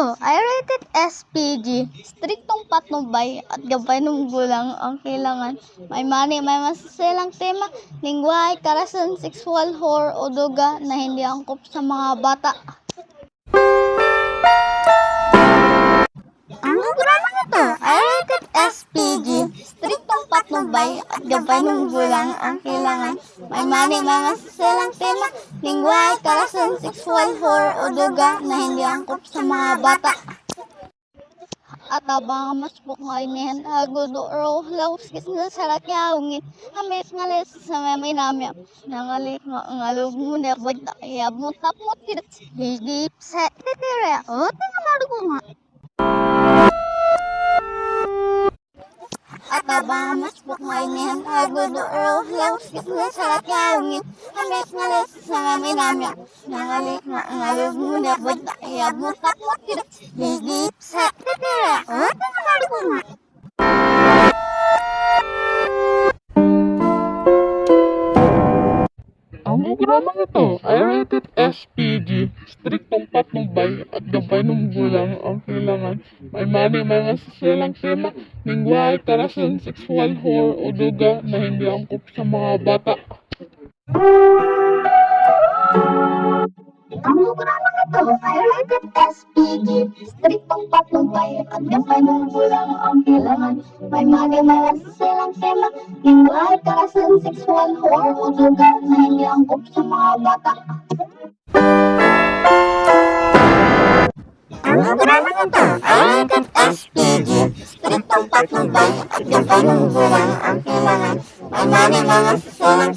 ito ay rated SPG. Striktong patnubay at gabay ng gulang ang kailangan. May mani, may masasilang tema, lingwahe, karasan, sexual, horror o duga na hindi angkop sa mga bata. Ang programa ito ay rated SPG. Striktong patnubay at gabay ng gulang ang kailangan. May mani, may masasilang tema, lingwahe, karasan, sexual, horror o duga na hindi angkop sa mga bata. At abang mas bukay niyan, agudo ro, laus kis na sarat niya ungin, amis ngalis sa may namya, nangali nga ngalog mo na bagda, kaya mo tap mo tirat, higip sa titira, o tinga marugo nga. At abang mas bukay niyan, agudo ro, laus kis na sarat niya ungin, amis ngalis sa may namya, nangali nga ngalog mo na bagda, kaya mo tap mo tirat, higip sa titira, o tinga marugo Ang programang ito. Ay rated SPG, striktong patnubay at gabay ng gulang ang kailangan. May mani, may masasilang tema, lingwahe, karasan, sexual, horror o duga na hindi angkop sa mga bata. Ang programang ito ay rated SPG. Striktong patnubay at gabay ng gulang ang kailangan. May mali may silang tema, lingwahe, karasan, sexual, horror o duga na hindi angkop sa mga bata. Ang programang ito ay rated SPG. Striktong patnubay at gabay ng gulang ang kailangan. May mali may silang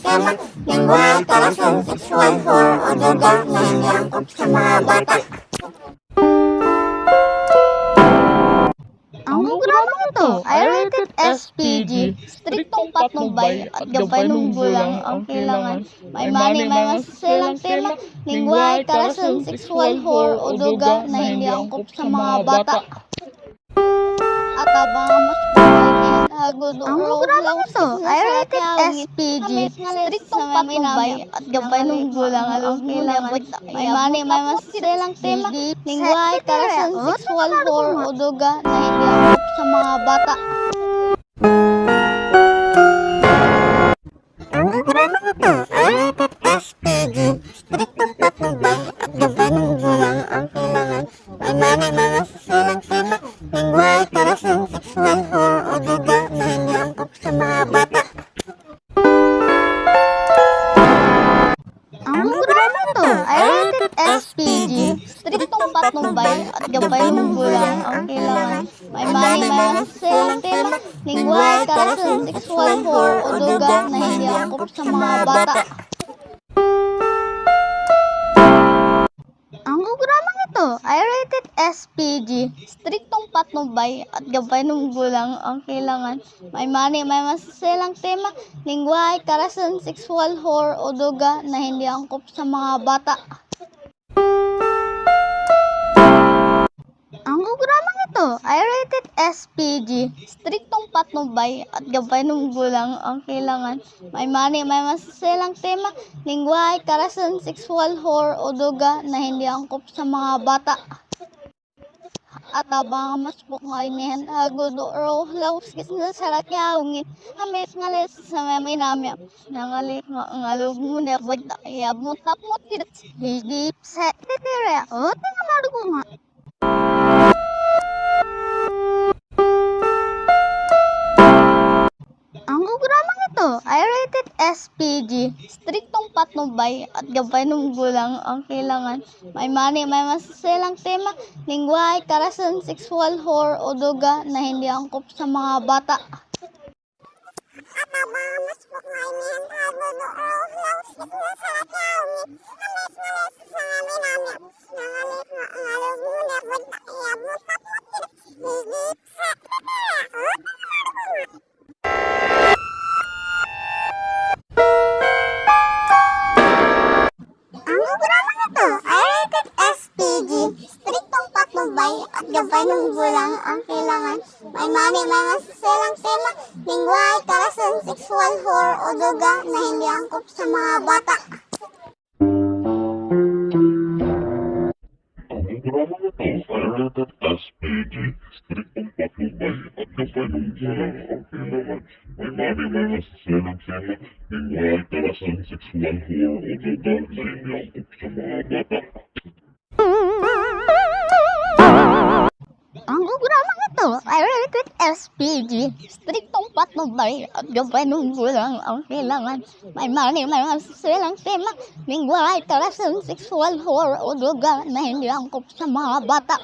tema, lingwahe, karasan, sexual, horror o duga na hindi angkop sa mga bata. Ang programang ito ay rated SPG. Striktong patnubay at gabay ng gulang ang kailangan. May mani, may masasilang tema, lingwahe, karasan, sexual, horror o duga na hindi angkop sa mga bata. At abang mas ang programang ito ay rated SPG. Striktong patnubay at gabay ng gulang ang kailangan. May mani, may masasilang tema, lingwahe, karasan, sexual, horror o duga na hindi sa mga bata. Ang programang ito ay rated SPG. Striktong patnubay at gabay ng gulang ang kailangan. May mani, may masasilang tema, lingwahe, karasan, sexual, horror o duga patnubay at gabay ng gulang ang kailangan. May mani, may masasilang tema, lingwahe, karasan, sexual, horror o duga na hindi angkop sa mga bata. Ang programang ito ay rated SPG. Striktong patnubay at gabay ng gulang ang kailangan. May mani, may masasilang tema, lingwahe, karasan, sexual, horror o duga na hindi angkop sa mga bata. Ang programang ito ay rated SPG. Striktong patnubay at gabay ng gulang ang kailangan. May mani, may masasilang tema, lingwahe, karasan, sexual, horror o duga na hindi angkop sa mga bata. At abang mas bukay niyan, agudo ro, laus kis na sarat niya ungin, amis ngalis sa may namya, nangali nga ngalog mo na bagda, kaya mo tirat, higip sa titira, o tinga marugo nga. Rated SPG. Striktong patnubay at gabay ng gulang ang kailangan. May mani, may masasilang tema, lingwahe, karasan, sexual, horror o duga na hindi angkop sa mga bata. Ang linggo lang ang kailangan. May mani mga silang tema, lingway, karasan, sexual horror o duga na hindi angkop sa mga bata. Ang programa na ito ay rated as PG, striktong patubay at kapanunggo lang ang kailangan. May mani mga silang tema, lingway, karasan, sexual horror o duga na hindi angkop sa mga bata. Ang programa ito ay rated SPG. Striktong patnubay at gabay ng gulang ang kailangan. May mani, may masiselang tema, lingwahe, karasan, sexual, horror, o droga na hindi angkop sa mga bata.